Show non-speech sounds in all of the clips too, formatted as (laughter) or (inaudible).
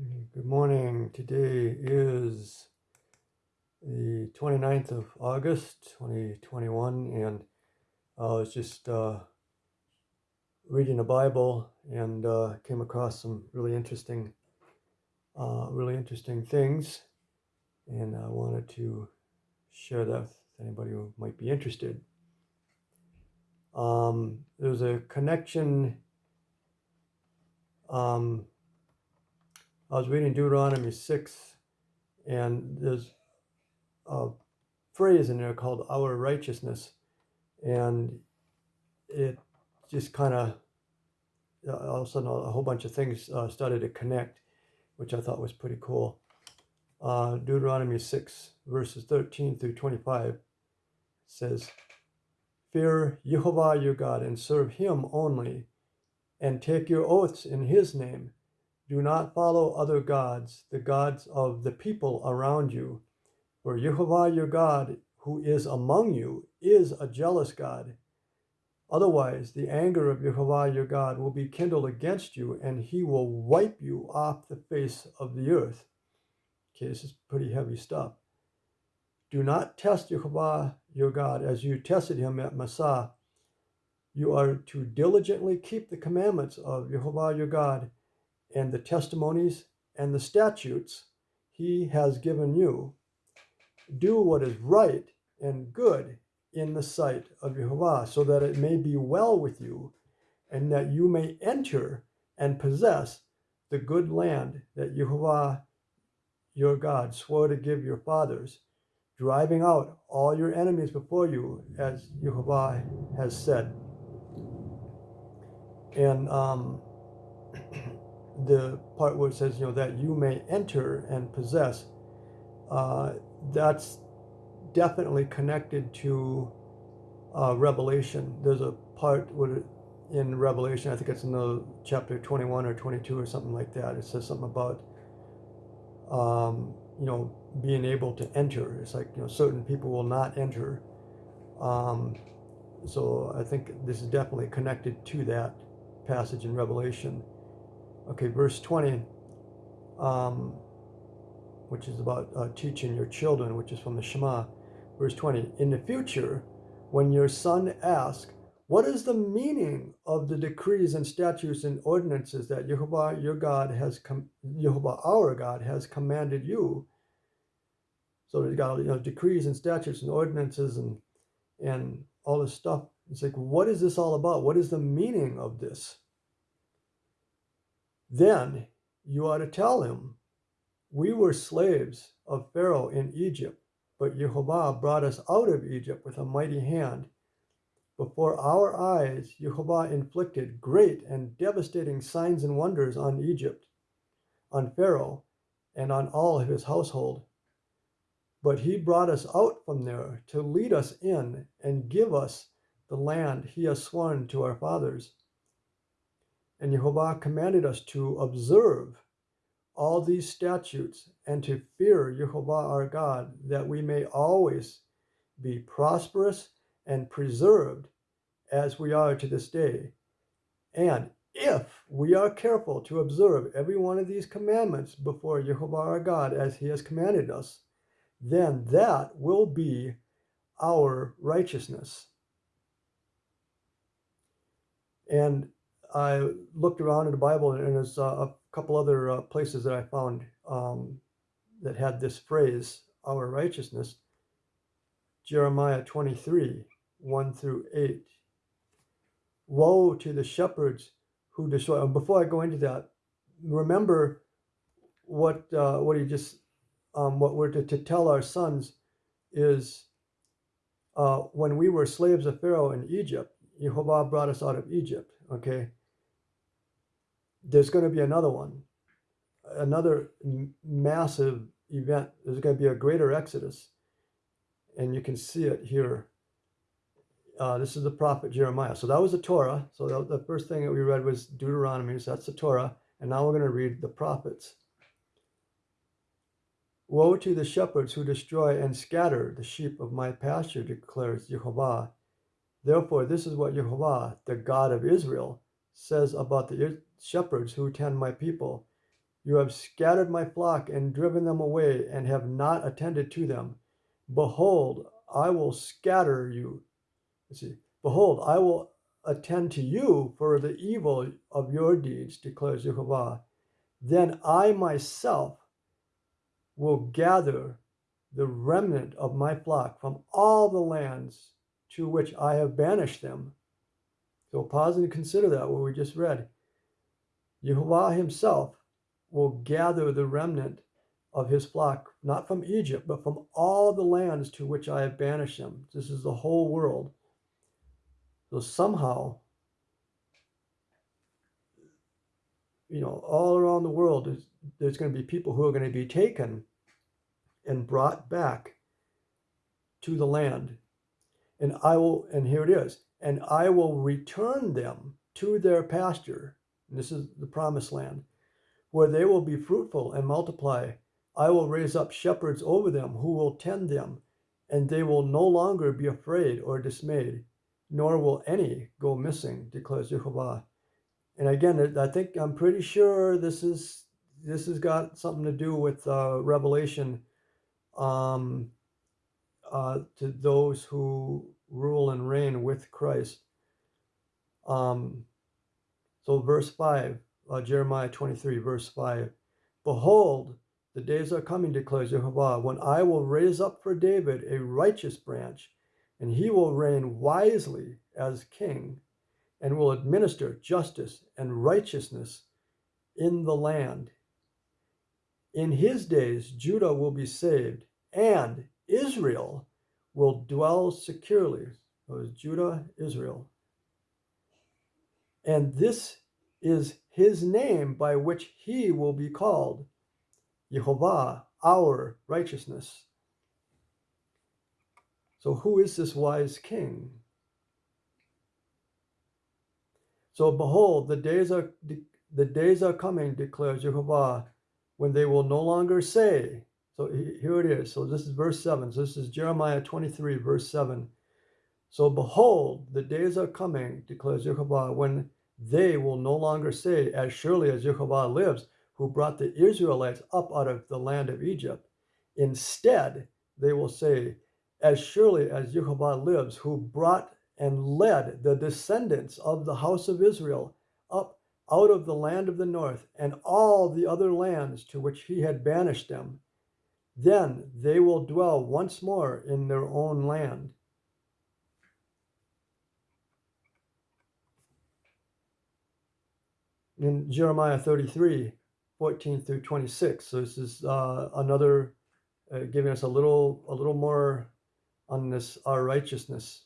Good morning. Today is the 29th of August 2021, and I was just uh, reading the Bible and uh, came across some really interesting, uh, really interesting things, and I wanted to share that with anybody who might be interested. Um, there's a connection. Um, I was reading Deuteronomy 6, and there's a phrase in there called our righteousness. And it just kind of, all of a sudden, a whole bunch of things uh, started to connect, which I thought was pretty cool. Uh, Deuteronomy 6, verses 13 through 25 says, Fear Jehovah your God and serve him only, and take your oaths in his name do not follow other gods, the gods of the people around you. For Jehovah your God, who is among you, is a jealous God. Otherwise, the anger of Jehovah your God will be kindled against you, and he will wipe you off the face of the earth. Okay, this is pretty heavy stuff. Do not test Jehovah your God as you tested him at Massah. You are to diligently keep the commandments of Jehovah your God and the testimonies and the statutes he has given you. Do what is right and good in the sight of Jehovah, so that it may be well with you, and that you may enter and possess the good land that Jehovah your God swore to give your fathers, driving out all your enemies before you, as Jehovah has said. And um, (clears throat) the part where it says, you know, that you may enter and possess, uh, that's definitely connected to uh, Revelation. There's a part where in Revelation, I think it's in the chapter 21 or 22 or something like that. It says something about, um, you know, being able to enter. It's like, you know, certain people will not enter. Um, so I think this is definitely connected to that passage in Revelation. Okay, verse 20, um, which is about uh, teaching your children, which is from the Shema. Verse 20, in the future, when your son asks, what is the meaning of the decrees and statutes and ordinances that Jehovah your God has com- Jehovah our God has commanded you? So he's got you know decrees and statutes and ordinances and and all this stuff. It's like, what is this all about? What is the meaning of this? Then you ought to tell him, We were slaves of Pharaoh in Egypt, but Jehovah brought us out of Egypt with a mighty hand. Before our eyes, Jehovah inflicted great and devastating signs and wonders on Egypt, on Pharaoh, and on all his household. But he brought us out from there to lead us in and give us the land he has sworn to our fathers. And Jehovah commanded us to observe all these statutes and to fear Jehovah our God, that we may always be prosperous and preserved as we are to this day. And if we are careful to observe every one of these commandments before Jehovah our God as he has commanded us, then that will be our righteousness. And I looked around in the Bible, and there's uh, a couple other uh, places that I found um, that had this phrase, our righteousness. Jeremiah 23, 1 through 8. Woe to the shepherds who destroy. Before I go into that, remember what uh, what he just um, what we're to, to tell our sons is uh, when we were slaves of Pharaoh in Egypt, Jehovah brought us out of Egypt. Okay, there's going to be another one, another massive event. There's going to be a greater exodus. And you can see it here. Uh, this is the prophet Jeremiah. So that was the Torah. So the first thing that we read was Deuteronomy. So that's the Torah. And now we're going to read the prophets. Woe to the shepherds who destroy and scatter the sheep of my pasture, declares Jehovah. Therefore, this is what Jehovah, the God of Israel, says about the shepherds who tend my people. You have scattered my flock and driven them away, and have not attended to them. Behold, I will scatter you. Let's see. Behold, I will attend to you for the evil of your deeds, declares Jehovah. Then I myself will gather the remnant of my flock from all the lands to which I have banished them. So pause and consider that what we just read. Jehovah himself will gather the remnant of his flock, not from Egypt, but from all the lands to which I have banished them. This is the whole world. So somehow, you know, all around the world, there's, there's going to be people who are going to be taken and brought back to the land. And I will, and here it is, and I will return them to their pasture. This is the promised land, where they will be fruitful and multiply. I will raise up shepherds over them who will tend them, and they will no longer be afraid or dismayed, nor will any go missing, declares Jehovah. And again, I think I'm pretty sure this is this has got something to do with uh, Revelation um, uh, to those who rule and reign with Christ. Um, so, verse 5, uh, Jeremiah 23, verse 5 Behold, the days are coming, declares Jehovah, when I will raise up for David a righteous branch, and he will reign wisely as king, and will administer justice and righteousness in the land. In his days, Judah will be saved, and Israel will dwell securely. So Judah, Israel. And this is his name by which he will be called Jehovah, our righteousness. So, who is this wise king? So, behold, the days are the days are coming, declares Jehovah, when they will no longer say, so here it is. So this is verse 7. So this is Jeremiah 23, verse 7. So behold, the days are coming, declares Jehovah, when they will no longer say, As surely as Jehovah lives, who brought the Israelites up out of the land of Egypt. Instead, they will say, As surely as Jehovah lives, who brought and led the descendants of the house of Israel up out of the land of the north and all the other lands to which he had banished them then they will dwell once more in their own land. In Jeremiah 33, 14 through 26. So this is uh, another uh, giving us a little a little more on this our righteousness.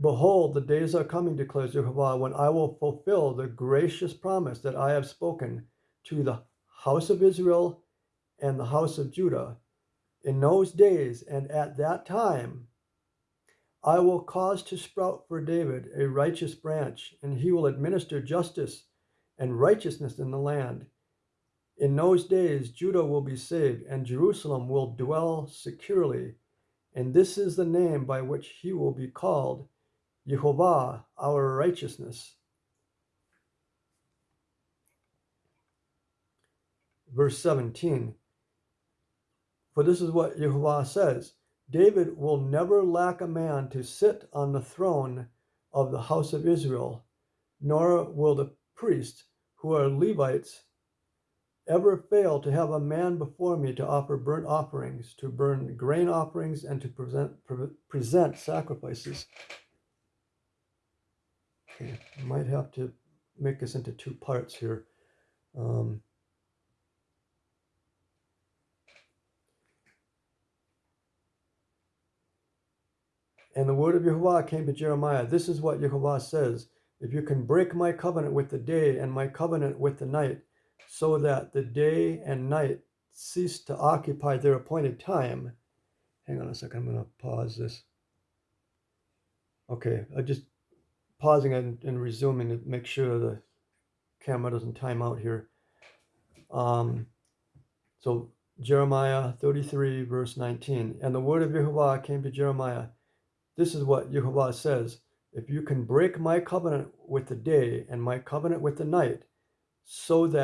Behold, the days are coming, declares Jehovah, when I will fulfill the gracious promise that I have spoken to the house of Israel and the house of Judah. In those days and at that time, I will cause to sprout for David a righteous branch, and he will administer justice and righteousness in the land. In those days, Judah will be saved, and Jerusalem will dwell securely. And this is the name by which he will be called Jehovah, our righteousness. Verse 17 for this is what Jehovah says David will never lack a man to sit on the throne of the house of Israel, nor will the priests who are Levites ever fail to have a man before me to offer burnt offerings, to burn grain offerings, and to present, pre- present sacrifices. Okay, I might have to make this into two parts here. Um, And the word of Jehovah came to Jeremiah. This is what Jehovah says If you can break my covenant with the day and my covenant with the night, so that the day and night cease to occupy their appointed time. Hang on a second, I'm going to pause this. Okay, I just pausing and, and resuming to make sure the camera doesn't time out here. Um, so Jeremiah 33, verse 19. And the word of Jehovah came to Jeremiah. This is what Jehovah says If you can break my covenant with the day and my covenant with the night, so that